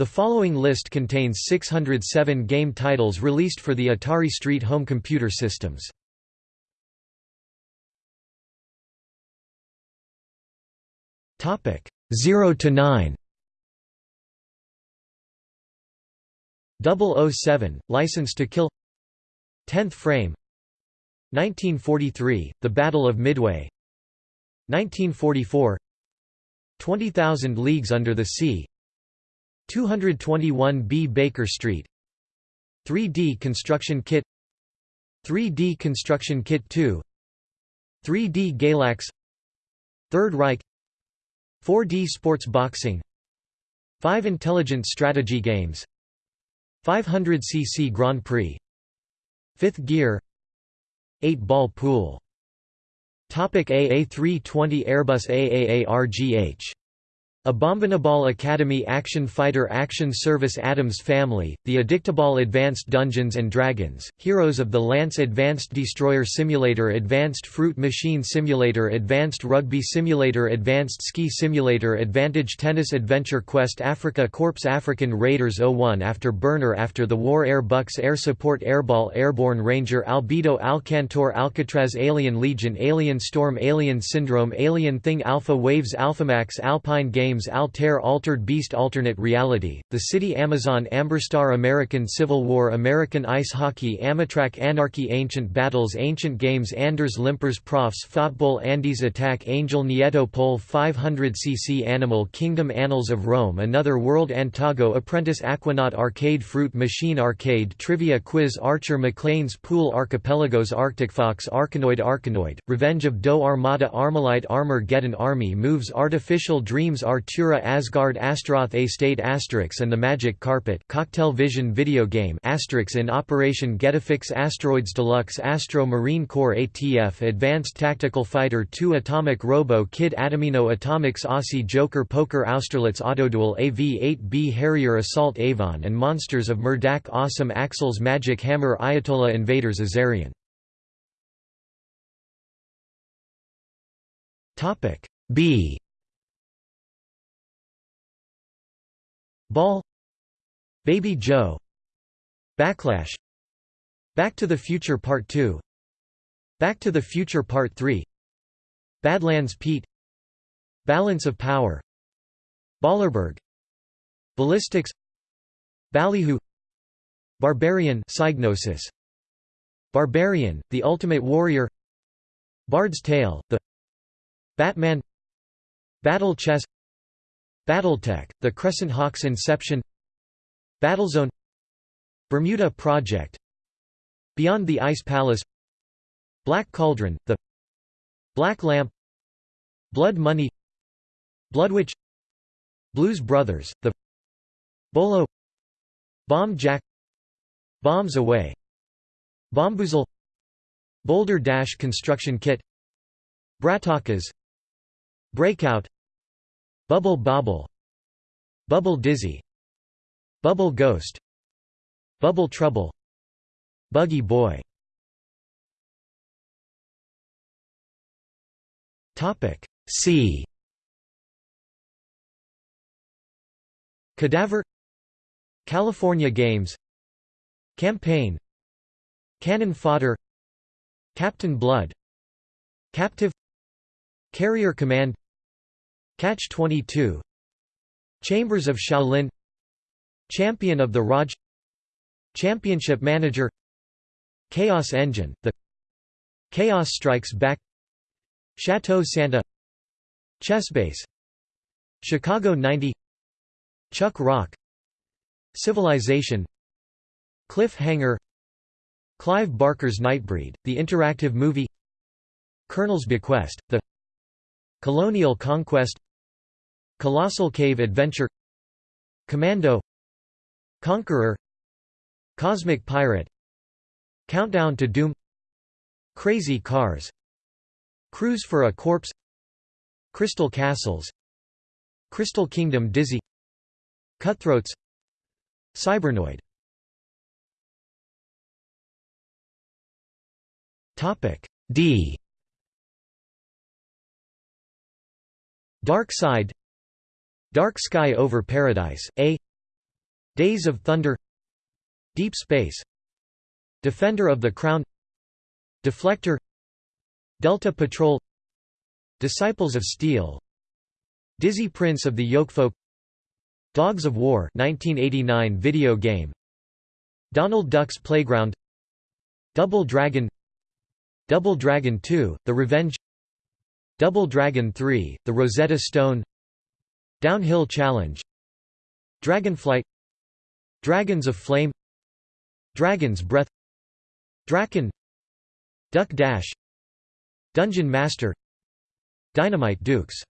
The following list contains 607 game titles released for the Atari Street home computer systems. Topic 0 to 9. 007 License to Kill. 10th Frame. 1943 The Battle of Midway. 1944 20,000 Leagues Under the Sea 221B Baker Street. 3D Construction Kit. 3D Construction Kit 2 3D Galax. Third Reich. 4D Sports Boxing. 5 Intelligent Strategy Games. 500cc Grand Prix. 5th Gear. 8-ball pool. Topic AA320 Airbus AAARGH Abominable Academy Action Fighter Action Service Adams Family, The Addictable Advanced Dungeons & Dragons, Heroes of the Lance Advanced Destroyer Simulator Advanced Fruit Machine Simulator Advanced Rugby Simulator Advanced Ski Simulator Advantage Tennis Adventure Quest Africa Corps African Raiders 01 After Burner After the War Air Bucks Air Support Airball Airborne Ranger Albedo Alcantor Alcatraz Alien Legion Alien Storm Alien Syndrome Alien Thing Alpha Waves Alphamax Alpine Game Games Altair Altered Beast Alternate Reality, The City Amazon Amberstar American Civil War American Ice Hockey Amtrak Anarchy Ancient Battles Ancient Games Anders Limpers Profs Football Andes Attack Angel Nieto Pole 500cc Animal Kingdom Annals of Rome Another World Antago Apprentice Aquanaut Arcade Fruit Machine Arcade Trivia Quiz Archer McLean's Pool Archipelagos Arctic Fox Arkanoid Arkanoid, Revenge of Doh Armada Armalite Armor Geddon Army Moves Artificial Dreams Art Artura Asgard Astaroth A State Asterix and the Magic Carpet Coktel Vision video game Asterix in Operation Getafix Asteroids Deluxe Astro Marine Corps ATF Advanced Tactical Fighter 2 Atomic Robo Kid Atomino Atomix Aussie Joker Poker Austerlitz Autoduel AV-8B Harrier Assault Avon and Monsters of Murdak Awesome Axel's Magic Hammer Ayatollah Invaders Azarian. B Ball. Baby Joe. Backlash. Back to the Future Part 2 Back to the Future Part 3 Badlands Pete. Balance of Power. Ballerburg. Ballistics. Ballyhoo. Barbarian Psygnosis. Barbarian, The Ultimate Warrior. Bard's Tale, The Batman. Battle Chess Battletech, The Crescent Hawks Inception. Battlezone. Bermuda Project. Beyond the Ice Palace. Black Cauldron, The Black Lamp. Blood Money. Bloodwitch. Blues Brothers, The Bolo. Bomb Jack. Bombs Away. Bomboozle Boulder Dash Construction Kit. Bratacas Breakout Bubble Bobble Bubble Dizzy Bubble Ghost Bubble Trouble Buggy Boy. Topic C. Cadaver California Games Campaign Cannon Fodder Captain Blood Captive Carrier Command Catch-22. Chambers of Shaolin. Champion of the Raj. Championship Manager. Chaos Engine, The Chaos Strikes Back. Chateau Santa. Chessbase Chicago 90 Chuck Rock. Civilization. Cliffhanger. Clive Barker's Nightbreed, the interactive movie. Colonel's Bequest, The Colonial Conquest Colossal Cave Adventure Commando Conqueror Cosmic Pirate Countdown to Doom Crazy Cars Cruise for a Corpse Crystal Castles Crystal Kingdom Dizzy Cutthroats Cybernoid. D. Dark Side Dark Sky Over Paradise, A. Days of Thunder Deep Space Defender of the Crown Deflector Delta Patrol Disciples of Steel Dizzy Prince of the Yokefolk Dogs of War 1989 video game Donald Duck's Playground Double Dragon Double Dragon 2 The Revenge Double Dragon 3 The Rosetta Stone Downhill Challenge Dragonflight Dragons of Flame Dragon's Breath Draken Duck Dash Dungeon Master Dynamite Dukes.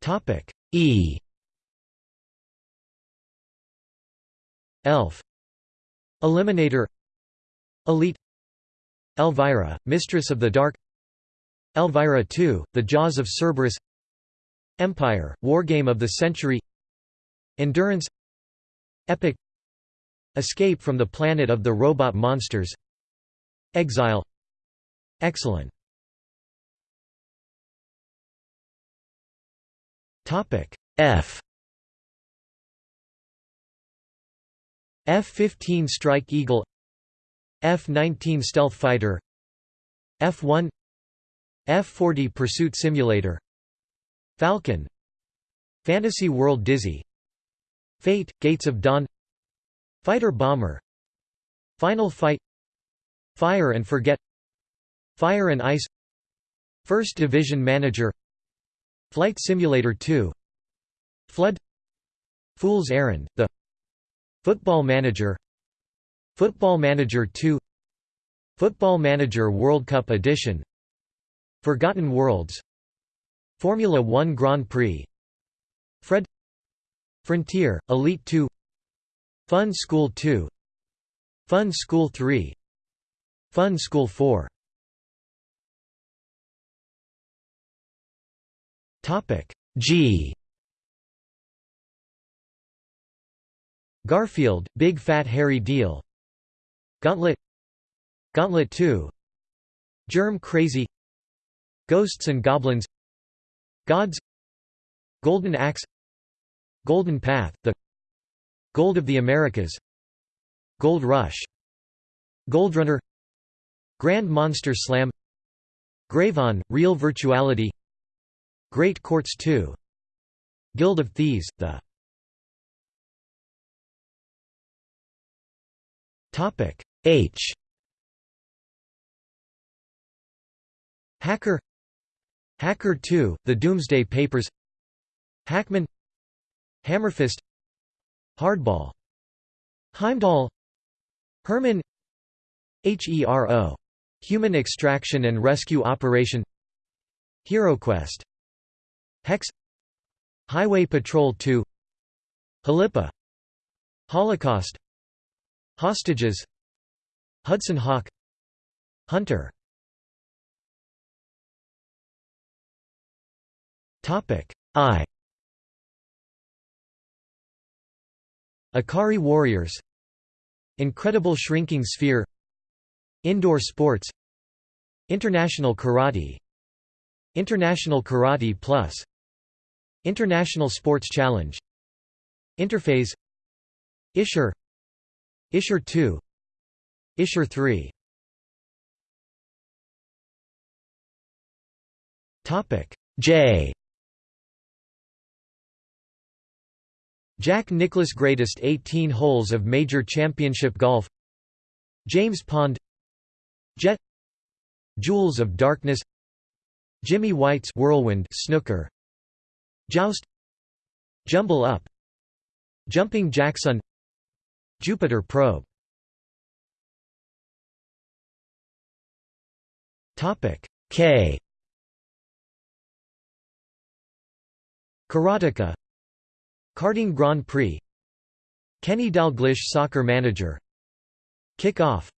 Topic E. Elf Eliminator Elite Elvira, Mistress of the Dark Elvira II, The Jaws of Cerberus Empire, Wargame of the Century Endurance Epic Escape from the Planet of the Robot Monsters Exile. Excellent. F. F-15 Strike Eagle F-19 Stealth Fighter F-1 F-40 Pursuit Simulator Falcon Fantasy World Dizzy Fate – Gates of Dawn Fighter Bomber Final Fight Fire and Forget Fire and Ice First Division Manager Flight Simulator 2 Flood Fool's Errand, The Football Manager Football Manager 2 Football Manager World Cup Edition Forgotten Worlds Formula One Grand Prix Fred Frontier, Elite 2 Fun School 2 Fun School 3 Fun School 4 G. Garfield, Big Fat Hairy Deal. Gauntlet. Gauntlet 2 Germ Crazy Ghosts and Goblins. Gods. Golden Axe. Golden Path, The Gold of the Americas. Gold Rush. Goldrunner Grand Monster Slam. Gravon, Real Virtuality. Great Courts 2 Guild of Thieves, The H. Hacker Hacker 2, The Doomsday Papers. Hackman. Hammerfist. Hardball. Heimdall. Herman HERO Human Extraction and Rescue Operation. HeroQuest. Hex. Highway Patrol 2 Halipa Holocaust. Hostages. Hudson Hawk. Hunter Topic. I. Ikari Warriors. Incredible Shrinking Sphere. Indoor Sports. International Karate. International Karate Plus. International Sports Challenge. Interphase. Ishar. Ishar 2 Ishar 3 Topic. J Jack Nicklaus Greatest 18 Holes of Major Championship Golf James Pond Jet Jewels of Darkness Jimmy White's Whirlwind Snooker Joust Jumble Up Jumping Jackson Jupiter Probe. Topic K. Karateka Karting Grand Prix. Kenny Dalglish Soccer Manager. Kick-Off.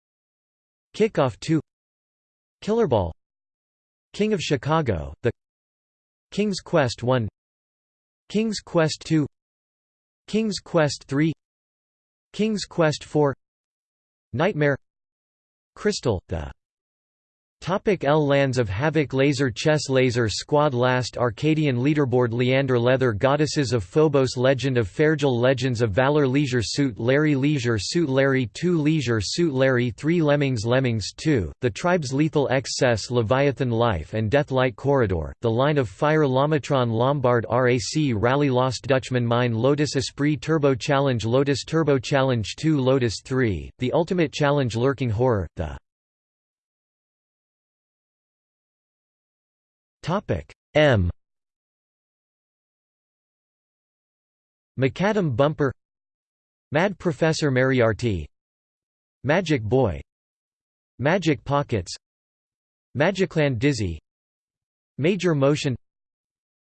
Kick-Off 2 Killerball King of Chicago, The King's Quest 1 King's Quest 2 King's Quest 3 King's Quest 4 Nightmare. Crystal, The Topic L Lands of Havoc Laser Chess Laser Squad Last Arcadian Leaderboard Leander Leather Goddesses of Phobos Legend of Faerghail Legends of Valor Leisure Suit Larry Leisure Suit Larry 2 Leisure Suit Larry 3 Lemmings Lemmings 2, The Tribes Lethal Excess Leviathan Life and Death Light Corridor, The Line of Fire Lomatron Lombard RAC Rally Lost Dutchman Mine Lotus Esprit Turbo Challenge Lotus Turbo Challenge 2 Lotus 3, The Ultimate Challenge Lurking Horror, The M. Macadam Bumper Mad Professor Moriarty Magic Boy Magic Pockets Magicland Dizzy Major Motion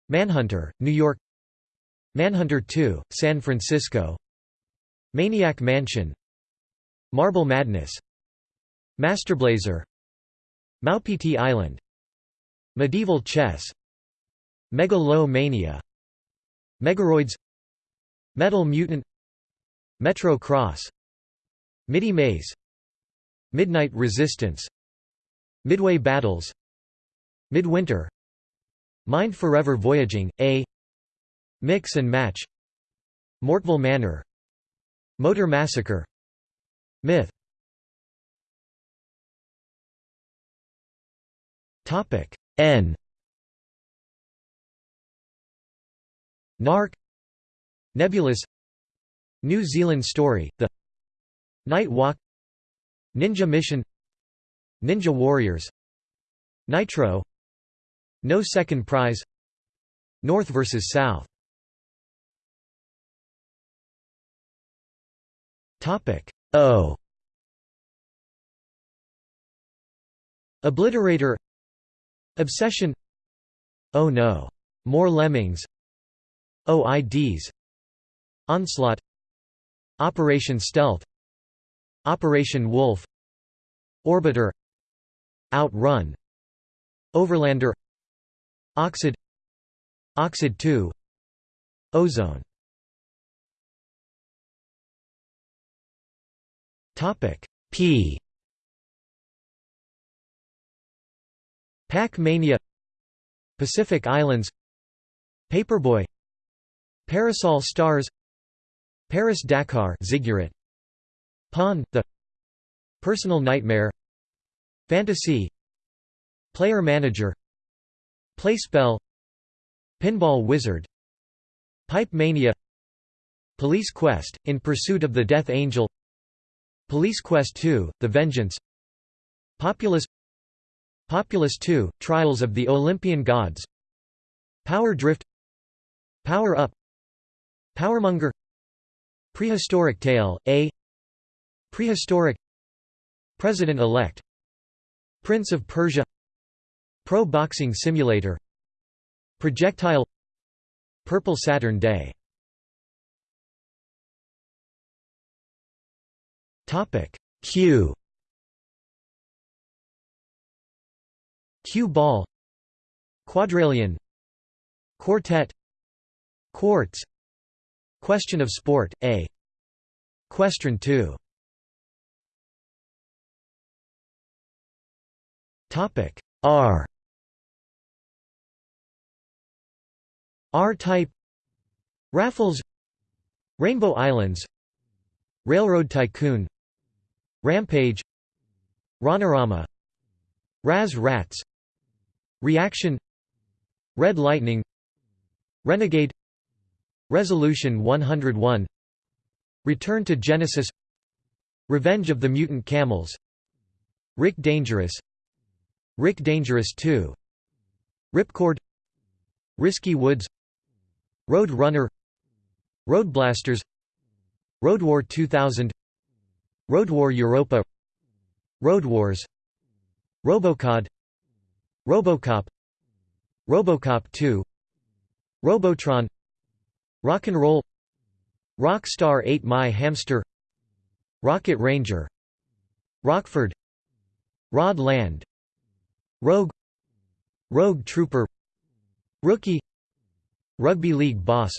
Manhunter, New York Manhunter 2, San Francisco Maniac Mansion Marble Madness Masterblazer Maupiti Island Medieval chess Megalomania Megaroids Metal Mutant Metro Cross Midi Maze Midnight Resistance Midway Battles Midwinter Mind Forever Voyaging, A Mix and Match Mortville Manor Motor Massacre Myth. Topic N. Narc. Nebulous. New Zealand Story, The Night Walk. Ninja Mission. Ninja Warriors. Nitro. No Second Prize. North vs. South. O. Obliterator Obsession. Oh no! More Lemmings. OIDs Onslaught. Operation Stealth. Operation Wolf. Orbiter. Outrun. Overlander. Oxyd. Oxyd 2 Ozone. P Pac-Mania Pacific Islands Paperboy Parasol Stars Paris Dakar Ziggurat Pawn, The Personal Nightmare Fantasy Player Manager Playspell Pinball Wizard Pipe Mania Police Quest, In Pursuit of the Death Angel Police Quest 2, The Vengeance Populous Populous 2, Trials of the Olympian Gods. Power Drift. Power Up. Powermonger. Prehistoric Tale, A. Prehistoric. President-elect. Prince of Persia. Pro Boxing Simulator. Projectile. Purple Saturn Day. Q Cue ball. Quadrillion. Quartet. Quartz. Question of sport, A. Question 2 R. R-type Raffles. Rainbow Islands. Railroad Tycoon. Rampage. Ranarama Raz Rats Reaction Red Lightning Renegade Resolution 101 Return to Genesis Revenge of the Mutant Camels Rick Dangerous Rick Dangerous 2 Ripcord Risky Woods Road Runner Road Blasters Road War 2000 Road War Europa Road Wars Robocod Robocop Robocop 2 Robotron Rock'n'Roll Rockstar 8 My Hamster Rocket Ranger Rockford Rod Land Rogue Rogue Trooper Rookie Rugby League Boss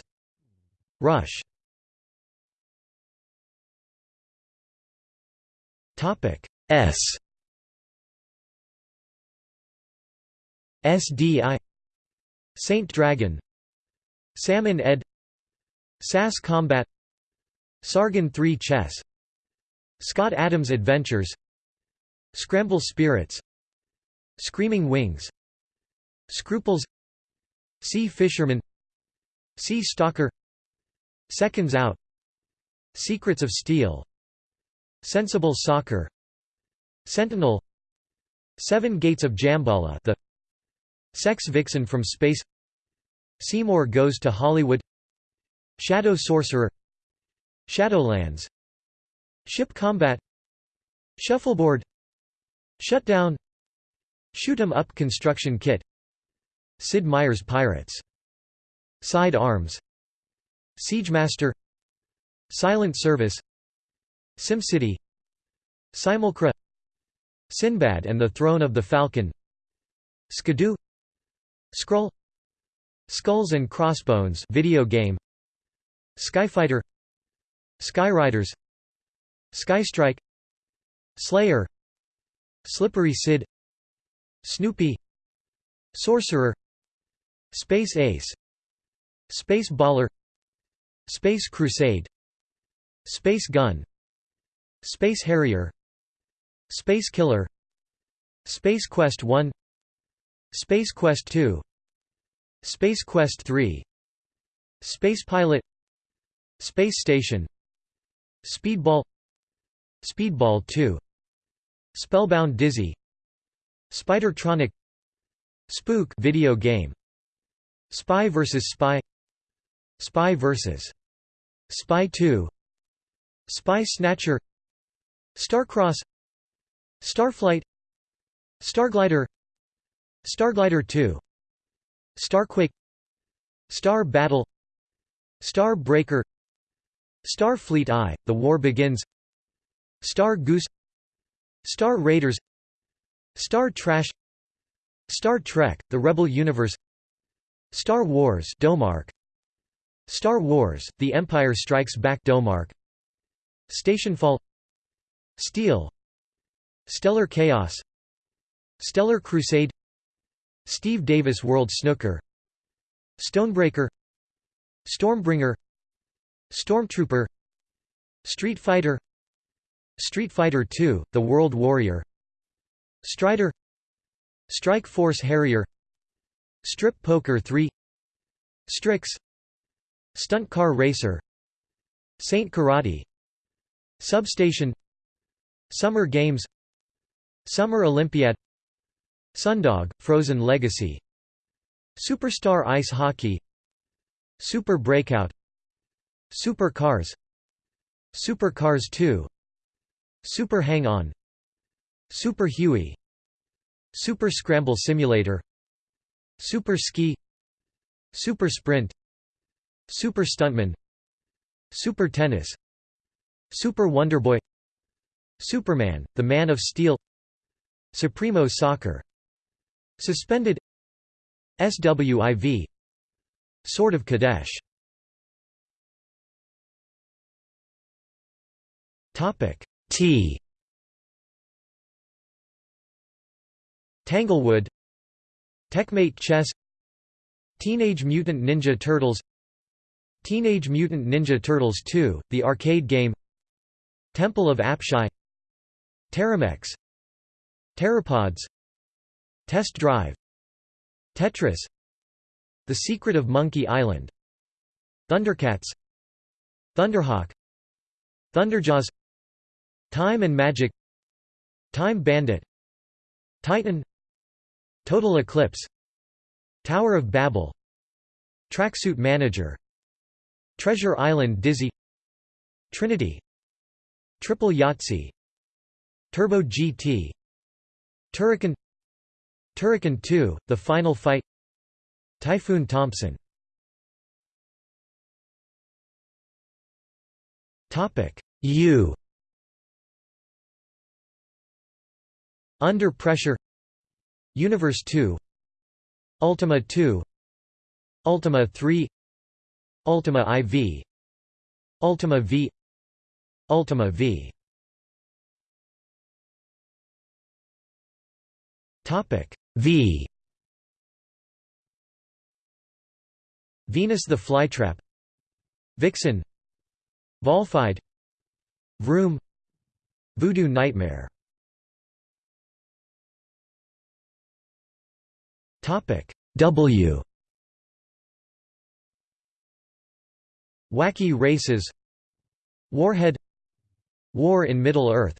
Rush. S SDI Saint Dragon Salmon Ed SAS Combat Sargon 3 Chess Scott Adams Adventures Scramble Spirits Screaming Wings Scruples Sea Fisherman Sea Stalker Seconds Out Secrets of Steel Sensible Soccer Sentinel Seven Gates of Jambala the Sex Vixen from Space. Seymour Goes to Hollywood. Shadow Sorcerer. Shadowlands. Ship Combat. Shuffleboard. Shutdown. Shoot 'em Up Construction Kit. Sid Meier's Pirates. Side Arms. Siegemaster Silent Service. SimCity. Simulcra. Sinbad and the Throne of the Falcon. Skidoo Skrull Skulls and Crossbones video game. Skyfighter Skyriders Skystrike Slayer. Slippery Sid. Snoopy. Sorcerer. Space Ace. Space Baller. Space Crusade. Space Gun. Space Harrier. Space Killer. Space Quest 1 Space Quest 2 Space Quest 3 Space Pilot. Space Station. Speedball. Speedball 2 Spellbound Dizzy. Spidertronic. Spook video game. Spy vs Spy. Spy vs Spy 2 Spy Snatcher. Starcross. Starflight. Starglider Starglider 2 Starquake. Star Battle. Star Breaker. Starfleet I, The War Begins. Star Goose. Star Raiders. Star Trash. Star Trek, The Rebel Universe. Star Wars Domark. Star Wars, The Empire Strikes Back Domark. Stationfall. Steel. Stellar Chaos. Stellar Crusade Steve Davis World Snooker Stonebreaker Stormbringer Stormtrooper Street Fighter Street Fighter II, The World Warrior Strider Strike Force Harrier Strip Poker 3 Strix Stunt Car Racer Saint Karate Substation Summer Games Summer Olympiad Sundog, Frozen Legacy Superstar Ice Hockey Super Breakout Super Cars Super Cars 2 Super Hang-On Super Huey Super Scramble Simulator Super Ski Super Sprint Super Stuntman Super Tennis Super Wonderboy Superman, The Man of Steel Supremo Soccer Suspended SWIV Sword of Kadesh. Topic T. Tanglewood Techmate Chess Teenage Mutant Ninja Turtles Teenage Mutant Ninja Turtles 2, the arcade game Temple of Apshai Terramex Terrapods Test Drive Tetris The Secret of Monkey Island Thundercats Thunderhawk Thunderjaws Time and Magic Time Bandit Titan Total Eclipse Tower of Babel Tracksuit Manager Treasure Island Dizzy Trinity Triple Yahtzee Turbo GT Turrican Turrican 2, The Final Fight. Typhoon Thompson. U. Under Pressure. Universe 2 Ultima 2 Ultima 3 Ultima IV Ultima V. Ultima V. Topic V. Venus the Flytrap Vixen Volfied Vroom Voodoo Nightmare. Topic W. Wacky races Warhead War in Middle Earth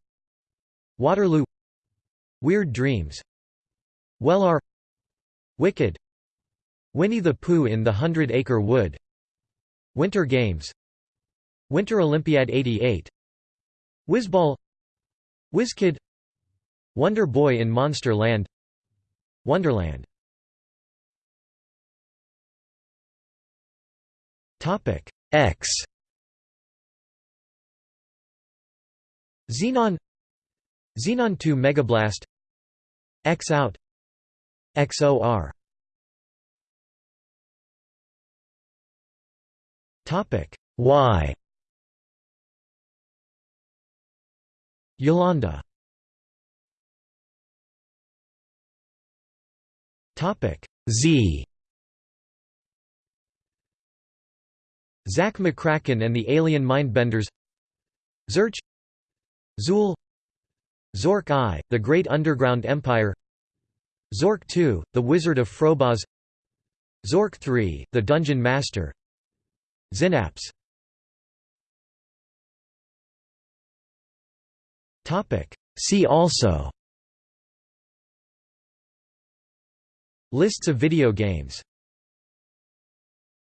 Waterloo Weird Dreams. Wellar Wicked Winnie the Pooh in the Hundred Acre Wood Winter Games Winter Olympiad 88 Whizball WizKid Wonder Boy in Monster Land Wonderland X Xenon Xenon 2 Megablast X Out XOR Topic. Y Yolanda. Topic. Z. Zak McKracken and the Alien Mindbenders. Zurch Zool. Zork I, The Great Underground Empire Zork II, The Wizard of Frobozz Zork III, The Dungeon Master. Zynaps See also. Lists of video games